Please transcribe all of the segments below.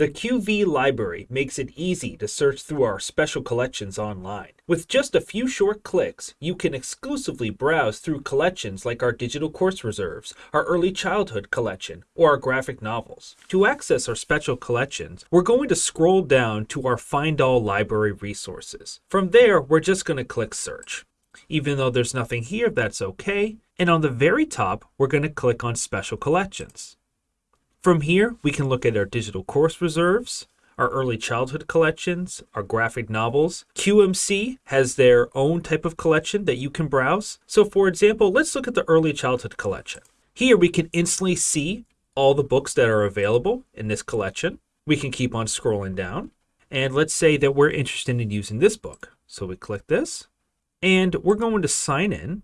The QV library makes it easy to search through our special collections online. With just a few short clicks, you can exclusively browse through collections like our digital course reserves, our early childhood collection, or our graphic novels. To access our special collections, we're going to scroll down to our Find All library resources. From there, we're just going to click Search. Even though there's nothing here, that's okay. And on the very top, we're going to click on Special Collections. From here, we can look at our digital course reserves, our early childhood collections, our graphic novels. QMC has their own type of collection that you can browse. So for example, let's look at the early childhood collection. Here we can instantly see all the books that are available in this collection. We can keep on scrolling down. And let's say that we're interested in using this book. So we click this and we're going to sign in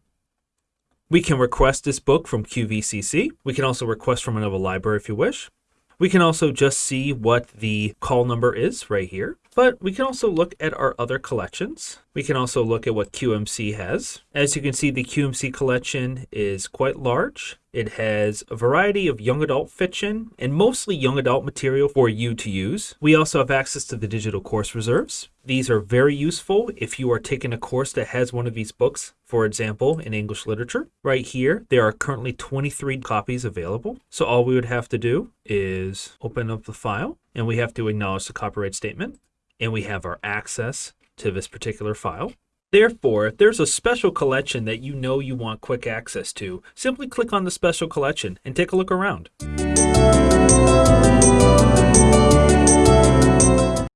we can request this book from QVCC. We can also request from another library if you wish. We can also just see what the call number is right here. But we can also look at our other collections. We can also look at what QMC has. As you can see, the QMC collection is quite large. It has a variety of young adult fiction and mostly young adult material for you to use. We also have access to the digital course reserves. These are very useful if you are taking a course that has one of these books, for example, in English literature. Right here, there are currently 23 copies available. So all we would have to do is open up the file and we have to acknowledge the copyright statement and we have our access to this particular file. Therefore, if there's a special collection that you know you want quick access to, simply click on the special collection and take a look around.